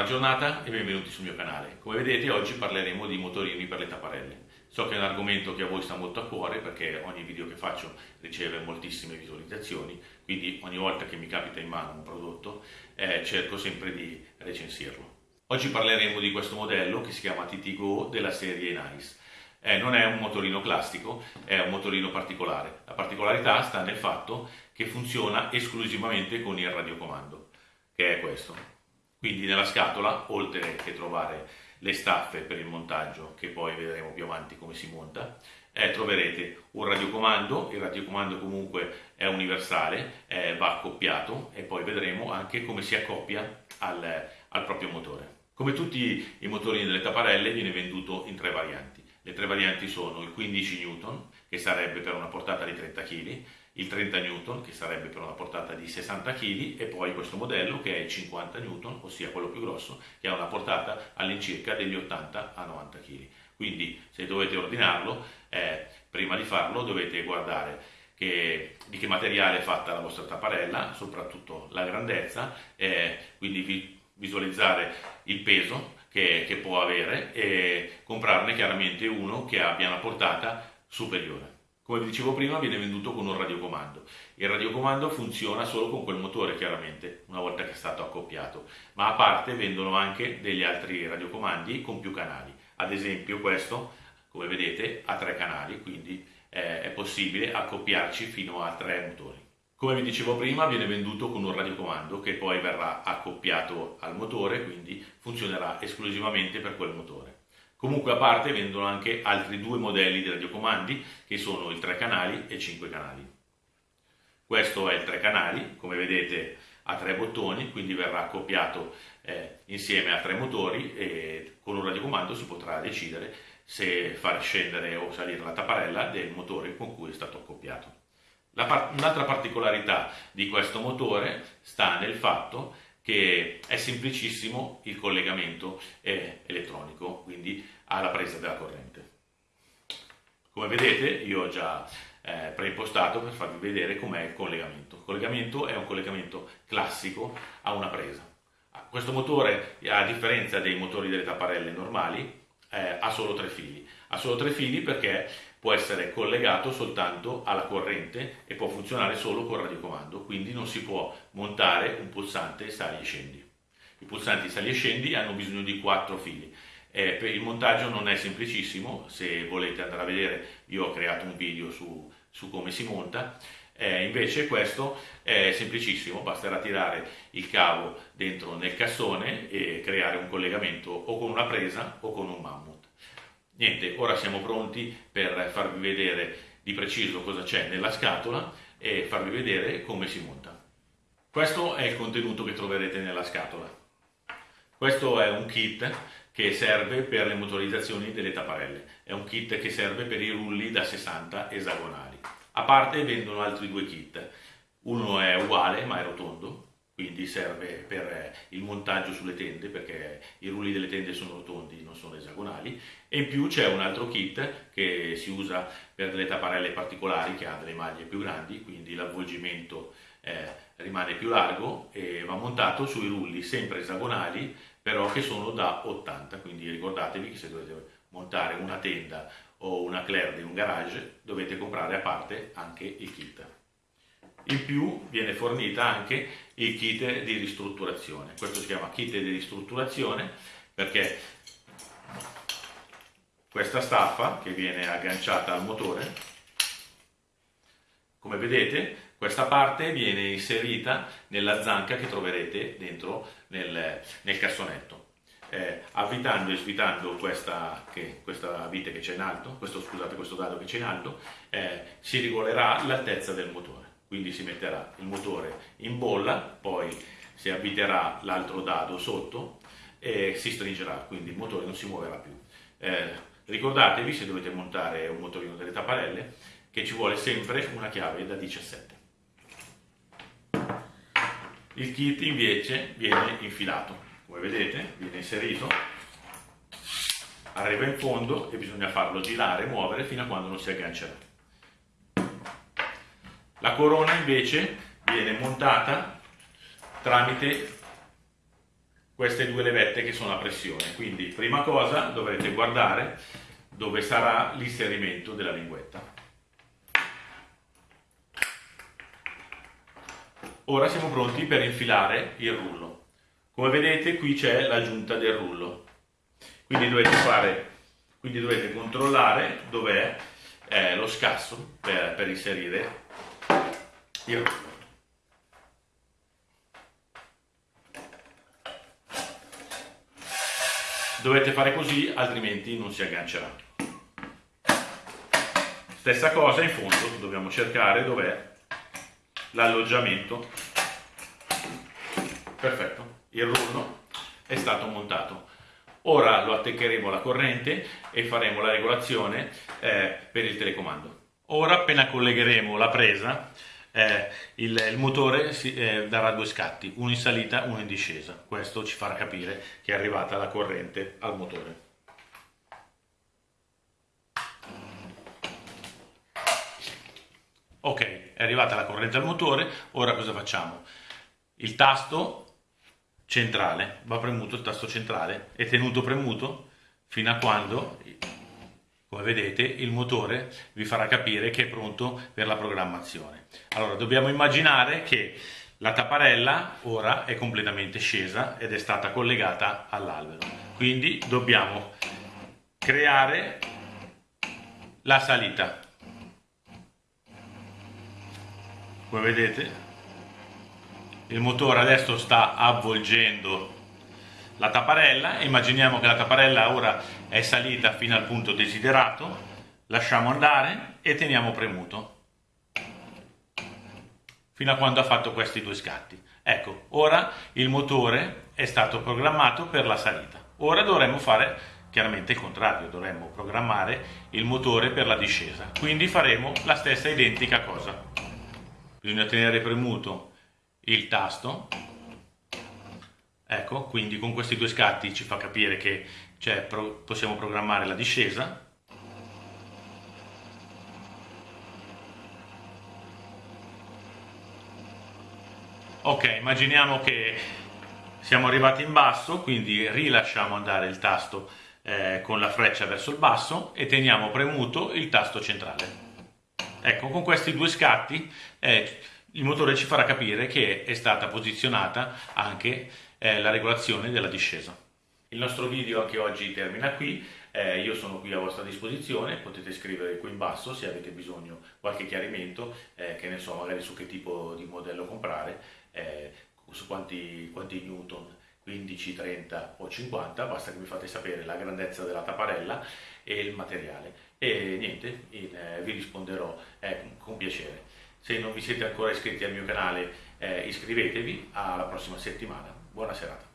Buona giornata e benvenuti sul mio canale. Come vedete oggi parleremo di motorini per le tapparelle. So che è un argomento che a voi sta molto a cuore perché ogni video che faccio riceve moltissime visualizzazioni, quindi ogni volta che mi capita in mano un prodotto eh, cerco sempre di recensirlo. Oggi parleremo di questo modello che si chiama TT Go della serie Nice. Eh, non è un motorino classico, è un motorino particolare. La particolarità sta nel fatto che funziona esclusivamente con il radiocomando, che è questo. Quindi nella scatola, oltre che trovare le staffe per il montaggio, che poi vedremo più avanti come si monta, eh, troverete un radiocomando, il radiocomando comunque è universale, eh, va accoppiato e poi vedremo anche come si accoppia al, al proprio motore. Come tutti i motorini delle tapparelle viene venduto in tre varianti. Le tre varianti sono il 15 N, che sarebbe per una portata di 30 kg, il 30 N che sarebbe per una portata di 60 kg e poi questo modello che è il 50 N, ossia quello più grosso, che ha una portata all'incirca degli 80 a 90 kg. Quindi se dovete ordinarlo, eh, prima di farlo dovete guardare che, di che materiale è fatta la vostra tapparella, soprattutto la grandezza, eh, quindi vi, visualizzare il peso che, che può avere e comprarne chiaramente uno che abbia una portata superiore. Come vi dicevo prima viene venduto con un radiocomando. Il radiocomando funziona solo con quel motore chiaramente, una volta che è stato accoppiato, ma a parte vendono anche degli altri radiocomandi con più canali. Ad esempio questo, come vedete, ha tre canali, quindi eh, è possibile accoppiarci fino a tre motori. Come vi dicevo prima viene venduto con un radiocomando che poi verrà accoppiato al motore, quindi funzionerà esclusivamente per quel motore. Comunque a parte vendono anche altri due modelli di radiocomandi che sono il 3 canali e 5 canali. Questo è il 3 canali, come vedete ha tre bottoni, quindi verrà accoppiato eh, insieme a tre motori e con un radiocomando si potrà decidere se far scendere o salire la tapparella del motore con cui è stato accoppiato. Par- un'altra particolarità di questo motore sta nel fatto che è semplicissimo il collegamento eh, elettronico, quindi alla presa della corrente. Come vedete io ho già eh, preimpostato per farvi vedere com'è il collegamento. Il collegamento è un collegamento classico a una presa. Questo motore, a differenza dei motori delle tapparelle normali, eh, ha solo tre fili. Ha solo tre fili perché può essere collegato soltanto alla corrente e può funzionare solo con radiocomando, quindi non si può montare un pulsante sali e scendi. I pulsanti sali e scendi hanno bisogno di quattro fili. Eh, per il montaggio non è semplicissimo, se volete andare a vedere io ho creato un video su, su come si monta, eh, invece questo è semplicissimo, basterà tirare il cavo dentro nel cassone e creare un collegamento o con una presa o con un mammut. Niente, ora siamo pronti per farvi vedere di preciso cosa c'è nella scatola e farvi vedere come si monta. Questo è il contenuto che troverete nella scatola. Questo è un kit che serve per le motorizzazioni delle tapparelle, è un kit che serve per i rulli da 60 esagonali. A parte vendono altri due kit, uno è uguale ma è rotondo, quindi serve per eh, il montaggio sulle tende perché i rulli delle tende sono rotondi, non sono esagonali e in più c'è un altro kit che si usa per delle tapparelle particolari che ha delle maglie più grandi, quindi l'avvolgimento eh, rimane più largo e va montato sui rulli sempre esagonali però che sono da 80, quindi ricordatevi che se dovete montare una tenda o una Claire di un garage dovete comprare a parte anche il kit. In più viene fornita anche il kit di ristrutturazione. Questo si chiama kit di ristrutturazione perché questa staffa che viene agganciata al motore, come vedete questa parte viene inserita nella zanca che troverete dentro nel, nel cassonetto eh, avvitando e svitando questa, che, questa vite che c'è in alto, questo, scusate, questo dado che c'è in alto, eh, si regolerà l'altezza del motore. Quindi si metterà il motore in bolla, poi si avviterà l'altro dado sotto e si stringerà, quindi il motore non si muoverà più. Eh, ricordatevi, se dovete montare un motorino delle tapparelle, che ci vuole sempre una chiave da 17. Il kit invece viene infilato come vedete viene inserito arriva in fondo e bisogna farlo girare, muovere fino a quando non si aggancerà la corona invece viene montata tramite queste due levette che sono a pressione. Quindi prima cosa dovrete guardare dove sarà l'inserimento della linguetta. Ora siamo pronti per infilare il rullo. Come vedete qui c'è l'aggiunta del rullo. Quindi dovete, fare, quindi dovete controllare dov'è eh, lo scasso per, per inserire rullo. Dovete fare così, altrimenti non si aggancerà. Stessa cosa in fondo, dobbiamo cercare dov'è l'alloggiamento. Perfetto, il rullo è stato montato. Ora lo attaccheremo alla corrente e faremo la regolazione eh, per il telecomando. Ora appena collegheremo la presa eh, il, il, motore si, eh, darà due scatti, uno in salita e uno in discesa. Questo ci farà capire che è arrivata la corrente al motore. Ok, è arrivata la corrente al motore, ora cosa facciamo? Il tasto centrale, va premuto il tasto centrale, è tenuto premuto fino a quando come vedete il motore vi farà capire che è pronto per la programmazione. Allora dobbiamo immaginare che la tapparella ora è completamente scesa ed è stata collegata all'albero, quindi dobbiamo creare la salita. Come vedete il motore adesso sta avvolgendo la tapparella, immaginiamo che la tapparella ora è salita fino al punto desiderato, lasciamo andare e teniamo premuto fino a quando ha fatto questi due scatti. Ecco, ora il motore è stato programmato per la salita. Ora dovremmo fare chiaramente il contrario, dovremmo programmare il motore per la discesa. Quindi faremo la stessa identica cosa. Bisogna tenere premuto il tasto Ecco, quindi con questi due scatti ci fa capire che pro possiamo programmare la discesa. Ok, immaginiamo che siamo arrivati in basso, quindi rilasciamo andare il tasto eh, con la freccia verso il basso e teniamo premuto il tasto centrale. Ecco, con questi due scatti eh, il motore ci farà capire che è stata posizionata anche eh, la regolazione della discesa. Il nostro video anche oggi termina qui, eh, io sono qui a vostra disposizione, potete scrivere qui in basso se avete bisogno qualche chiarimento, eh, che ne so, magari su che tipo di modello comprare, eh, su quanti, quanti newton 15, 30 o 50, basta che mi fate sapere la grandezza della tapparella e il materiale e niente, in, eh, vi risponderò eh, con piacere. Se non vi siete ancora iscritti al mio canale eh, iscrivetevi, alla prossima settimana. Buona serata.